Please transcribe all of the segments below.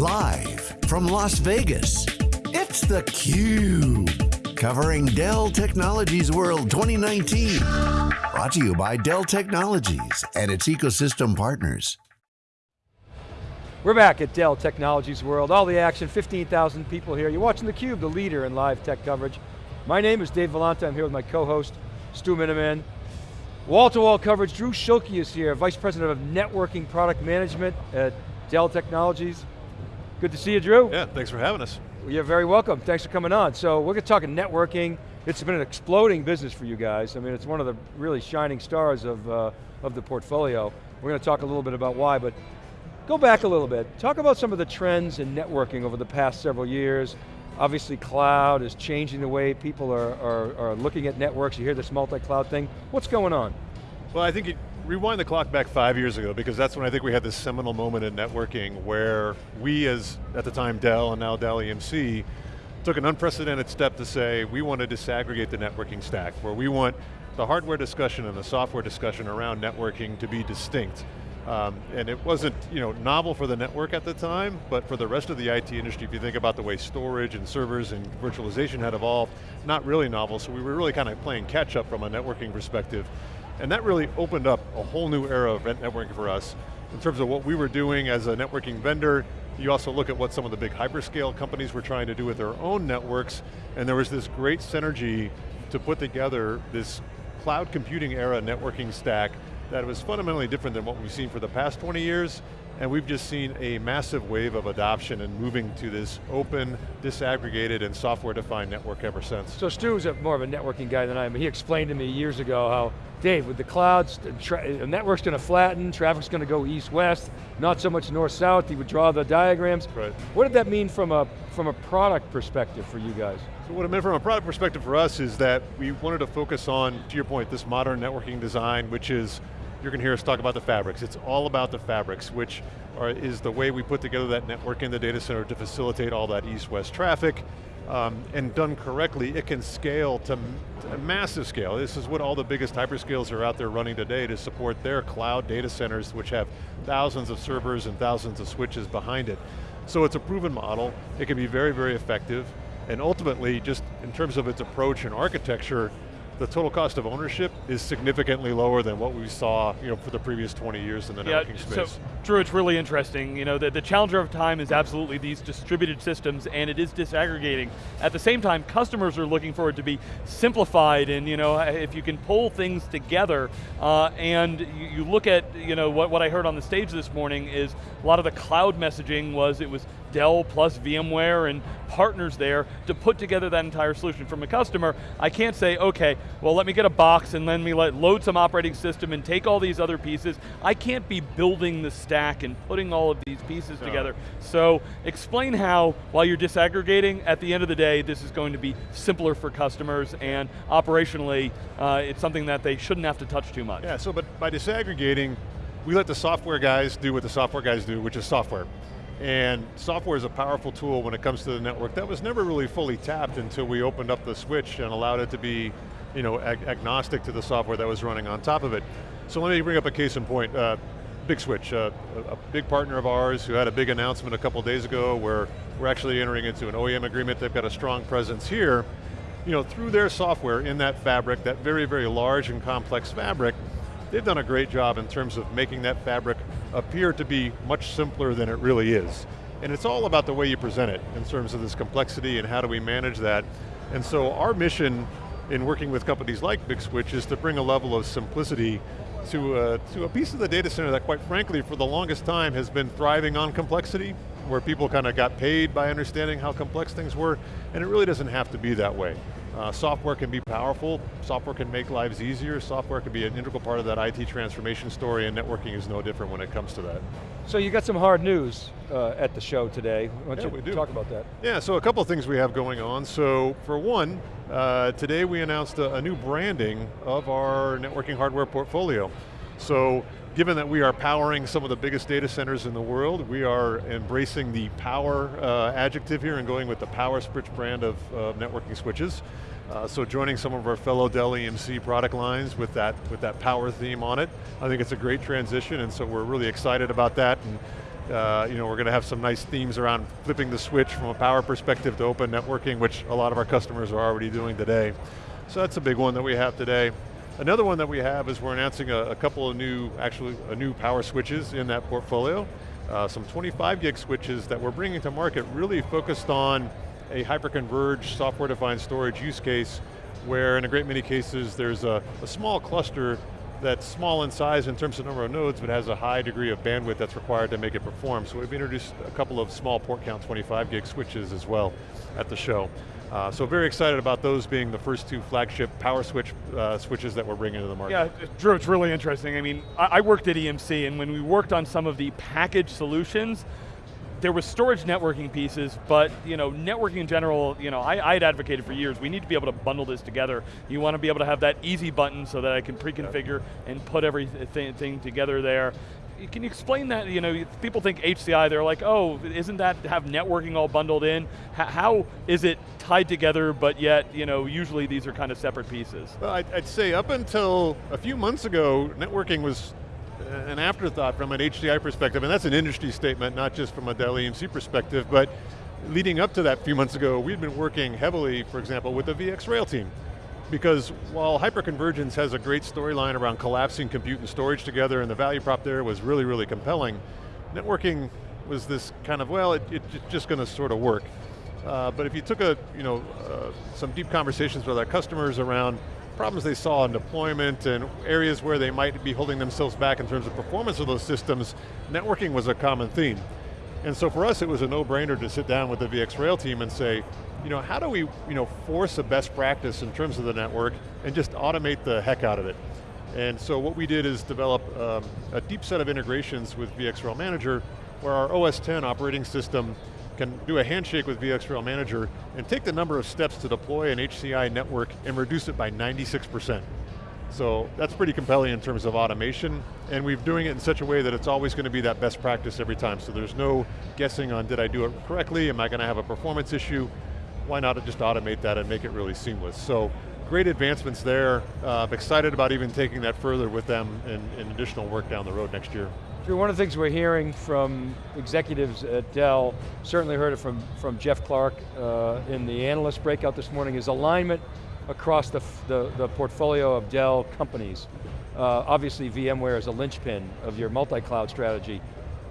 Live from Las Vegas, it's theCUBE. Covering Dell Technologies World 2019. Brought to you by Dell Technologies and its ecosystem partners. We're back at Dell Technologies World. All the action, 15,000 people here. You're watching theCUBE, the leader in live tech coverage. My name is Dave Vellante, I'm here with my co-host, Stu Miniman. Wall-to-wall -wall coverage, Drew Schulke is here, Vice President of Networking Product Management at Dell Technologies. Good to see you, Drew. Yeah, thanks for having us. You're very welcome, thanks for coming on. So we're going to talk about networking. It's been an exploding business for you guys. I mean, it's one of the really shining stars of, uh, of the portfolio. We're going to talk a little bit about why, but go back a little bit. Talk about some of the trends in networking over the past several years. Obviously cloud is changing the way people are, are, are looking at networks. You hear this multi-cloud thing. What's going on? Well, I think it, rewind the clock back five years ago because that's when I think we had this seminal moment in networking where we as, at the time Dell and now Dell EMC, took an unprecedented step to say we want to disaggregate the networking stack, where we want the hardware discussion and the software discussion around networking to be distinct. Um, and it wasn't you know, novel for the network at the time, but for the rest of the IT industry, if you think about the way storage and servers and virtualization had evolved, not really novel, so we were really kind of playing catch up from a networking perspective. And that really opened up a whole new era of event networking for us in terms of what we were doing as a networking vendor. You also look at what some of the big hyperscale companies were trying to do with their own networks, and there was this great synergy to put together this cloud computing era networking stack that was fundamentally different than what we've seen for the past 20 years, and we've just seen a massive wave of adoption and moving to this open, disaggregated, and software-defined network ever since. So Stu's more of a networking guy than I am. He explained to me years ago how, Dave, with the clouds, the network's going to flatten, traffic's going to go east-west, not so much north-south, he would draw the diagrams. Right. What did that mean from a, from a product perspective for you guys? So what it meant from a product perspective for us is that we wanted to focus on, to your point, this modern networking design, which is you're going to hear us talk about the fabrics. It's all about the fabrics, which are, is the way we put together that network in the data center to facilitate all that east-west traffic. Um, and done correctly, it can scale to, to, a massive scale. This is what all the biggest hyperscales are out there running today to support their cloud data centers, which have thousands of servers and thousands of switches behind it. So it's a proven model, it can be very, very effective, and ultimately, just in terms of its approach and architecture, the total cost of ownership is significantly lower than what we saw you know, for the previous 20 years in the yeah, networking space. So, Drew, it's really interesting. You know, the, the challenger of time is absolutely these distributed systems and it is disaggregating. At the same time, customers are looking for it to be simplified and you know, if you can pull things together uh, and you, you, look at you know, what, what I heard on the stage this morning is a lot of the cloud messaging was it was Dell plus VMware and partners there to put together that entire solution. From a customer, I can't say, okay, well let me get a box and let me let, load some operating system and take all these other pieces. I can't be building the stack and putting all of these pieces no. together. So explain how, while you're disaggregating, at the end of the day, this is going to be simpler for customers and operationally, uh, it's something that they shouldn't have to touch too much. Yeah, so but by disaggregating, we let the software guys do what the software guys do, which is software. And software is a powerful tool when it comes to the network that was never really fully tapped until we opened up the switch and allowed it to be you know, ag agnostic to the software that was running on top of it. So let me bring up a case in point. Uh, Big Switch, uh, a, big partner of ours who had a big announcement a couple days ago where we're actually entering into an OEM agreement. They've got a strong presence here. You know, through their software in that fabric, that very, very large and complex fabric, they've done a great job in terms of making that fabric appear to be much simpler than it really is. And it's all about the way you present it in terms of this complexity and how do we manage that. And so our mission in working with companies like Big Switch is to bring a level of simplicity to a, to a piece of the data center that quite frankly for the longest time has been thriving on complexity, where people kind of got paid by understanding how complex things were, and it really doesn't have to be that way. Uh, software can be powerful, software can make lives easier, software can be an integral part of that IT transformation story and networking is no different when it comes to that. So you got some hard news uh, at the show today. Why don't yeah, you we do. talk about that? Yeah, so a couple of things we have going on. So for one, uh, today we announced a, a new branding of our networking hardware portfolio. So given that we are powering some of the biggest data centers in the world, we are embracing the power uh, adjective here and going with the PowerSwitch brand of uh, networking switches. Uh, so joining some of our fellow Dell EMC product lines with that, with that power theme on it, I think it's a great transition and so we're really excited about that. And Uh, you know, we're going to have some nice themes around flipping the switch from a power perspective to open networking, which a lot of our customers are already doing today. So that's a big one that we have today. Another one that we have is we're announcing a, a couple of new, actually, a new power switches in that portfolio. Uh, some 25 gig switches that we're bringing to market really focused on a hyper-converged software-defined storage use case where in a great many cases there's a, a small cluster that's small in size in terms of number of nodes, but has a high degree of bandwidth that's required to make it perform. So we've introduced a couple of small port count 25 gig switches as well at the show. Uh, so very excited about those being the first two flagship power switch uh, switches that we're bringing to the market. Yeah, Drew, it's really interesting. I mean, I, I worked at EMC and when we worked on some of the package solutions, there was storage networking pieces, but you know, networking in general, you know, I, had advocated for years, we need to be able to bundle this together. You want to be able to have that easy button so that I can pre-configure and put everything together there. Can you explain that? You know, people think HCI, they're like, oh, isn't that have networking all bundled in? how is it tied together, but yet, you know, usually these are kind of separate pieces? Well, I'd, I'd say up until a few months ago, networking was an afterthought from an HCI perspective, and that's an industry statement, not just from a Dell EMC perspective, but leading up to that a few months ago, we'd been working heavily, for example, with the VxRail team. Because while hyperconvergence has a great storyline around collapsing compute and storage together, and the value prop there was really, really compelling, networking was this kind of, well, it, it, it's just going to sort of work. Uh, but if you took a, you know, uh, some deep conversations with our customers around problems they saw in deployment and areas where they might be holding themselves back in terms of performance of those systems, networking was a common theme. And so for us, it was a no-brainer to sit down with the VxRail team and say, you know, how do we you know, force a best practice in terms of the network and just automate the heck out of it? And so what we did is develop um, a deep set of integrations with VxRail Manager where our OS 10 operating system can do a handshake with VxRail Manager and take the number of steps to deploy an HCI network and reduce it by 96%. So that's pretty compelling in terms of automation, and we're doing it in such a way that it's always going to be that best practice every time. So there's no guessing on did I do it correctly, am I going to have a performance issue? Why not just automate that and make it really seamless? So great advancements there. Uh, I'm excited about even taking that further with them in, in additional work down the road next year. Drew, one of the things we're hearing from executives at Dell, certainly heard it from, from Jeff Clarke uh, in the analyst breakout this morning, is alignment across the, the, the portfolio of Dell companies. Uh, obviously VMware is a linchpin of your multi-cloud strategy.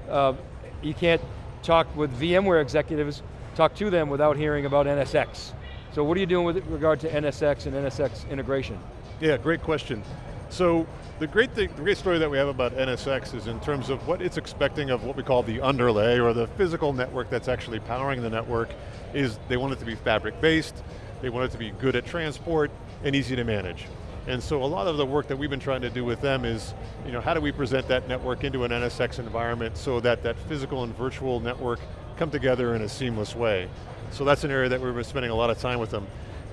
Uh, you can't talk with VMware executives, talk to them without hearing about NSX. So what are you doing with regard to NSX and NSX integration? Yeah, great question. So the great thing, the great story that we have about NSX is in terms of what it's expecting of what we call the underlay or the physical network that's actually powering the network is they want it to be fabric based, they want it to be good at transport and easy to manage. And so a lot of the work that we've been trying to do with them is, you know, how do we present that network into an NSX environment so that that physical and virtual network come together in a seamless way. So that's an area that we've been spending a lot of time with them.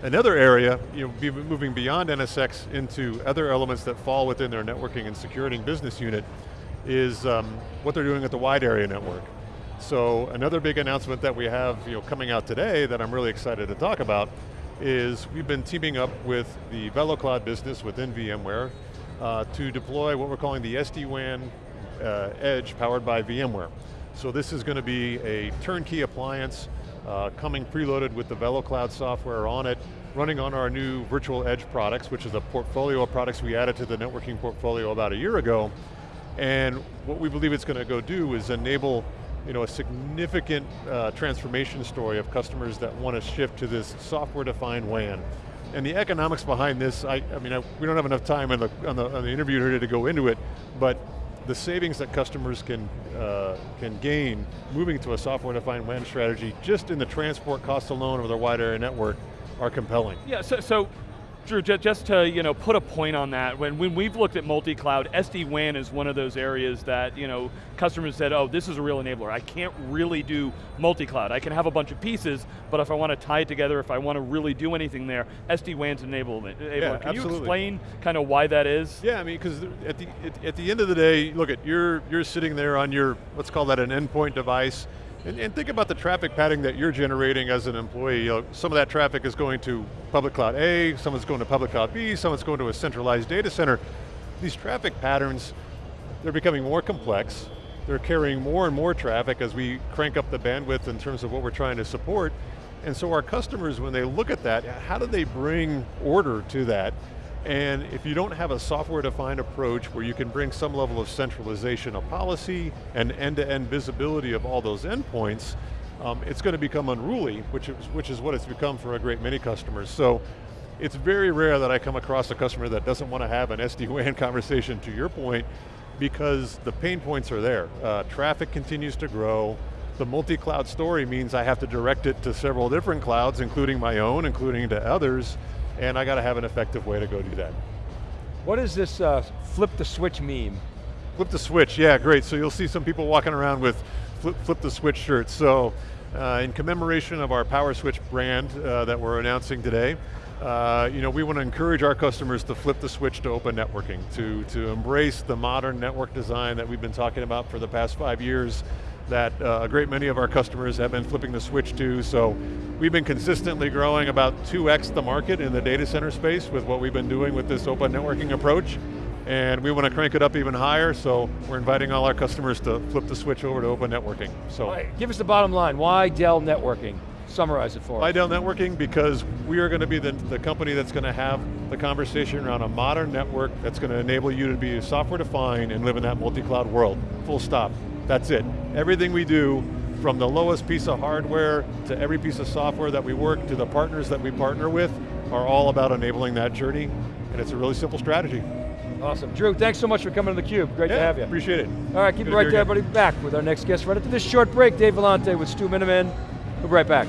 Another area, you know, moving beyond NSX into other elements that fall within their networking and security business unit is um, what they're doing at the wide area network. So another big announcement that we have you know, coming out today that I'm really excited to talk about is we've been teaming up with the VeloCloud business within VMware uh, to deploy what we're calling the SD-WAN uh, Edge powered by VMware. So this is going to be a turnkey appliance uh, coming preloaded with the VeloCloud software on it, running on our new Virtual Edge products, which is a portfolio of products we added to the networking portfolio about a year ago. And what we believe it's going to go do is enable you know, a significant uh, transformation story of customers that want to shift to this software-defined WAN. And the economics behind this, I, I mean, I, we don't have enough time on the, on the, on the interview here to go into it, but the savings that customers can, uh, can gain moving to a software-defined WAN strategy just in the transport cost alone of their wide area network are compelling. Yeah, so, so Drew, just to you know, put a point on that, when, when we've looked at multi-cloud, SD-WAN is one of those areas that you know, customers said, oh, this is a real enabler. I can't really do multi-cloud. I can have a bunch of pieces, but if I want to tie it together, if I want to really do anything there, SD-WAN's enablement. Yeah, can absolutely. you explain kind of why that is? Yeah, I mean, because at the, at, at the end of the day, look at, you're, you're sitting there on your, let's call that an endpoint device, and, and, think about the traffic pattern that you're generating as an employee. You know, some of that traffic is going to public cloud A, some is going to public cloud B, some is going to a centralized data center. These traffic patterns, they're becoming more complex, they're carrying more and more traffic as we crank up the bandwidth in terms of what we're trying to support. And so our customers, when they look at that, how do they bring order to that? And if you don't have a software-defined approach where you can bring some level of centralization of policy and end-to-end -end visibility of all those endpoints, um, it's going to become unruly, which is, which is what it's become for a great many customers. So it's very rare that I come across a customer that doesn't want to have an SD-WAN conversation, to your point, because the pain points are there. Uh, traffic continues to grow, the multi-cloud story means I have to direct it to several different clouds, including my own, including to others, and I got to have an effective way to go do that. What is this uh, flip the switch meme? Flip the switch, yeah, great. So you'll see some people walking around with flip, flip the switch shirts. So uh, in commemoration of our PowerSwitch brand uh, that we're announcing today, uh, you know, we want to encourage our customers to flip the switch to open networking, to, to embrace the modern network design that we've been talking about for the past five years, that uh, a great many of our customers have been flipping the switch to, so we've been consistently growing about 2x the market in the data center space with what we've been doing with this open networking approach, and we want to crank it up even higher, so we're inviting all our customers to flip the switch over to open networking. So, right, Give us the bottom line, why Dell networking? Summarize it for us. Why Dell networking? Because we are going to be the, the company that's going to have the conversation around a modern network that's going to enable you to be software defined and live in that multi-cloud world, full stop. That's it. Everything we do, from the lowest piece of hardware to every piece of software that we work to the partners that we partner with, are all about enabling that journey, and it's a really simple strategy. Awesome. Drew, thanks so much for coming to theCUBE. Great yeah, to have you. appreciate it. All right, keep Good it right there, everybody. Back with our next guest right after this short break. Dave Vellante with Stu Miniman. We'll be right back.